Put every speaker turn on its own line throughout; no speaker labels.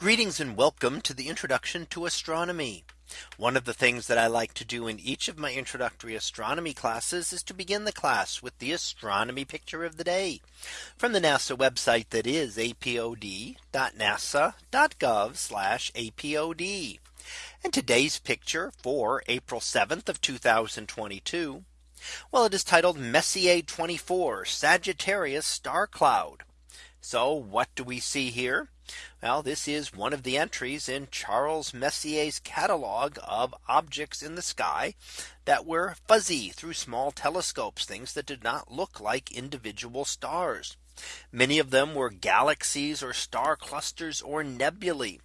Greetings and welcome to the introduction to astronomy. One of the things that I like to do in each of my introductory astronomy classes is to begin the class with the astronomy picture of the day from the NASA website that is apod.nasa.gov apod. And today's picture for April 7th of 2022. Well, it is titled Messier 24 Sagittarius star cloud so what do we see here? Well, this is one of the entries in Charles Messier's catalog of objects in the sky that were fuzzy through small telescopes, things that did not look like individual stars. Many of them were galaxies or star clusters or nebulae.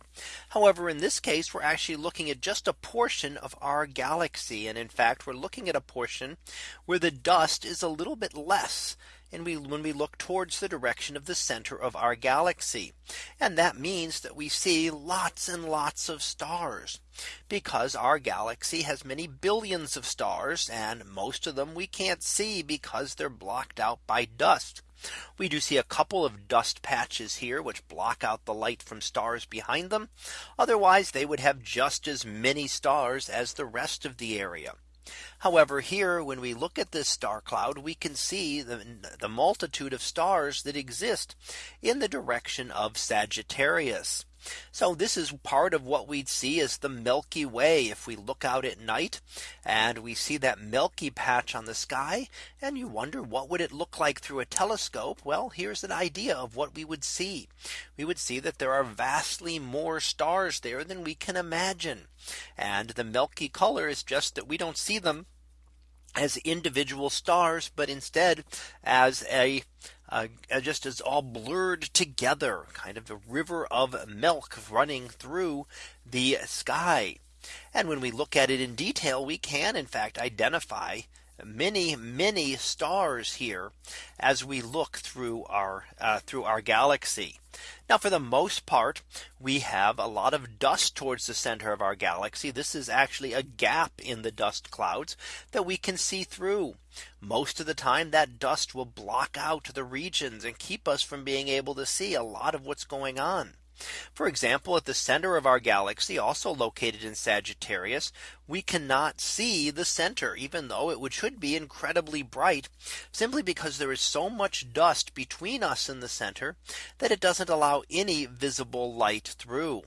However, in this case, we're actually looking at just a portion of our galaxy. And in fact, we're looking at a portion where the dust is a little bit less and we when we look towards the direction of the center of our galaxy. And that means that we see lots and lots of stars because our galaxy has many billions of stars and most of them we can't see because they're blocked out by dust. We do see a couple of dust patches here which block out the light from stars behind them. Otherwise they would have just as many stars as the rest of the area. However, here when we look at this star cloud, we can see the, the multitude of stars that exist in the direction of Sagittarius. So this is part of what we'd see as the Milky Way. If we look out at night and we see that milky patch on the sky and you wonder what would it look like through a telescope? Well, here's an idea of what we would see. We would see that there are vastly more stars there than we can imagine. And the milky color is just that we don't see them as individual stars, but instead as a uh, uh, just as all blurred together, kind of a river of milk running through the sky. And when we look at it in detail, we can in fact identify many, many stars here as we look through our uh, through our galaxy. Now for the most part, we have a lot of dust towards the center of our galaxy. This is actually a gap in the dust clouds that we can see through. Most of the time that dust will block out the regions and keep us from being able to see a lot of what's going on. For example, at the center of our galaxy also located in Sagittarius, we cannot see the center even though it would should be incredibly bright simply because there is so much dust between us and the center that it doesn't allow any visible light through.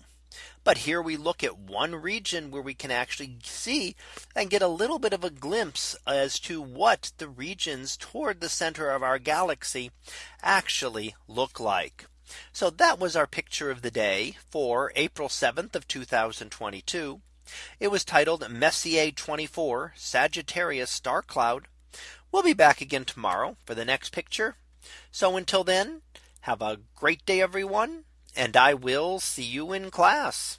But here we look at one region where we can actually see and get a little bit of a glimpse as to what the regions toward the center of our galaxy actually look like. So that was our picture of the day for April 7th of 2022. It was titled Messier 24 Sagittarius star cloud. We'll be back again tomorrow for the next picture. So until then, have a great day, everyone, and I will see you in class.